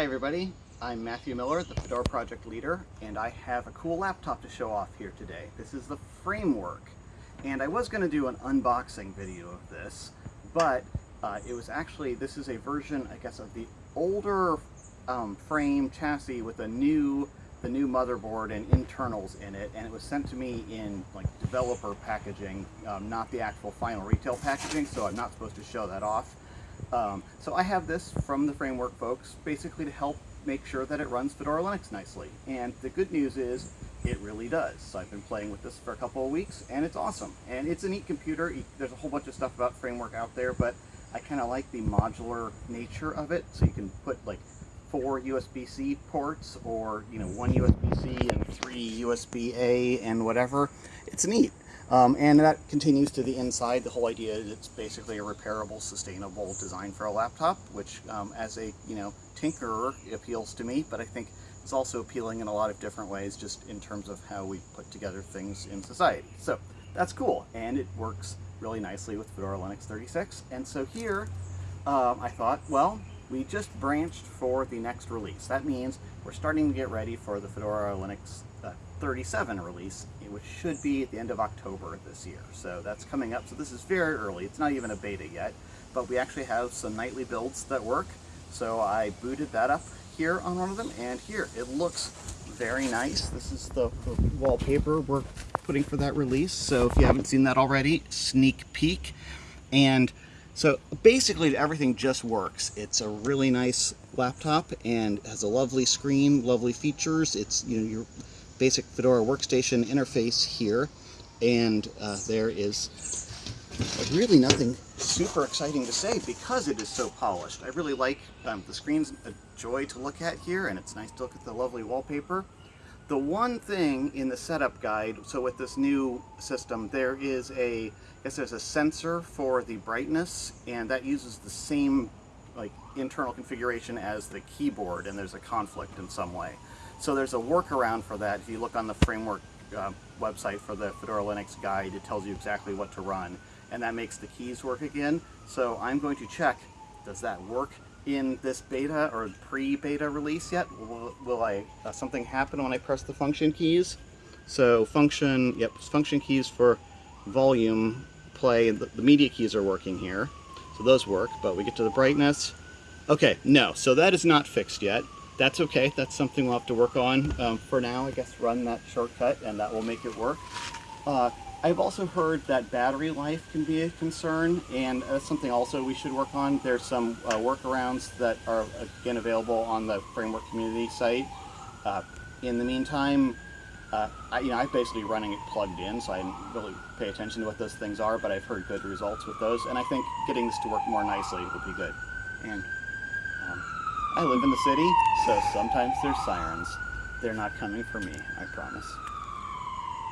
Hi everybody, I'm Matthew Miller, the Fedora project leader, and I have a cool laptop to show off here today. This is the Framework, and I was going to do an unboxing video of this, but uh, it was actually, this is a version, I guess, of the older um, frame chassis with a new, the new motherboard and internals in it, and it was sent to me in like developer packaging, um, not the actual final retail packaging, so I'm not supposed to show that off. Um, so I have this from the framework folks basically to help make sure that it runs Fedora Linux nicely. And the good news is it really does. So I've been playing with this for a couple of weeks and it's awesome. And it's a neat computer. There's a whole bunch of stuff about framework out there, but I kind of like the modular nature of it. So you can put like four USB-C ports or, you know, one USB-C and three USB-A and whatever. It's neat. Um, and that continues to the inside. The whole idea is it's basically a repairable, sustainable design for a laptop, which um, as a you know tinkerer appeals to me, but I think it's also appealing in a lot of different ways just in terms of how we put together things in society. So that's cool, and it works really nicely with Fedora Linux 36. And so here, um, I thought, well, we just branched for the next release. That means we're starting to get ready for the Fedora Linux uh, 37 release, which should be at the end of October this year. So that's coming up. So this is very early. It's not even a beta yet, but we actually have some nightly builds that work. So I booted that up here on one of them, and here it looks very nice. This is the, the wallpaper we're putting for that release. So if you haven't seen that already, sneak peek. And so basically everything just works. It's a really nice laptop and has a lovely screen, lovely features. It's, you know, your basic Fedora workstation interface here. And uh, there is really nothing super exciting to say because it is so polished. I really like um, the screen's a joy to look at here and it's nice to look at the lovely wallpaper. The one thing in the setup guide, so with this new system, there is a, I guess there's a sensor for the brightness, and that uses the same like internal configuration as the keyboard, and there's a conflict in some way. So there's a workaround for that. If you look on the framework uh, website for the Fedora Linux guide, it tells you exactly what to run, and that makes the keys work again. So I'm going to check, does that work? In this beta or pre-beta release yet. Will, will I uh, something happen when I press the function keys? So function, yep, function keys for volume, play, the, the media keys are working here. So those work, but we get to the brightness. Okay, no, so that is not fixed yet. That's okay, that's something we'll have to work on. Um, for now, I guess run that shortcut and that will make it work. Uh, I've also heard that battery life can be a concern, and that's something also we should work on. There's some uh, workarounds that are, again, available on the Framework community site. Uh, in the meantime, uh, I, you know, I'm basically running it plugged in, so I didn't really pay attention to what those things are, but I've heard good results with those, and I think getting this to work more nicely would be good. And um, I live in the city, so sometimes there's sirens. They're not coming for me, I promise.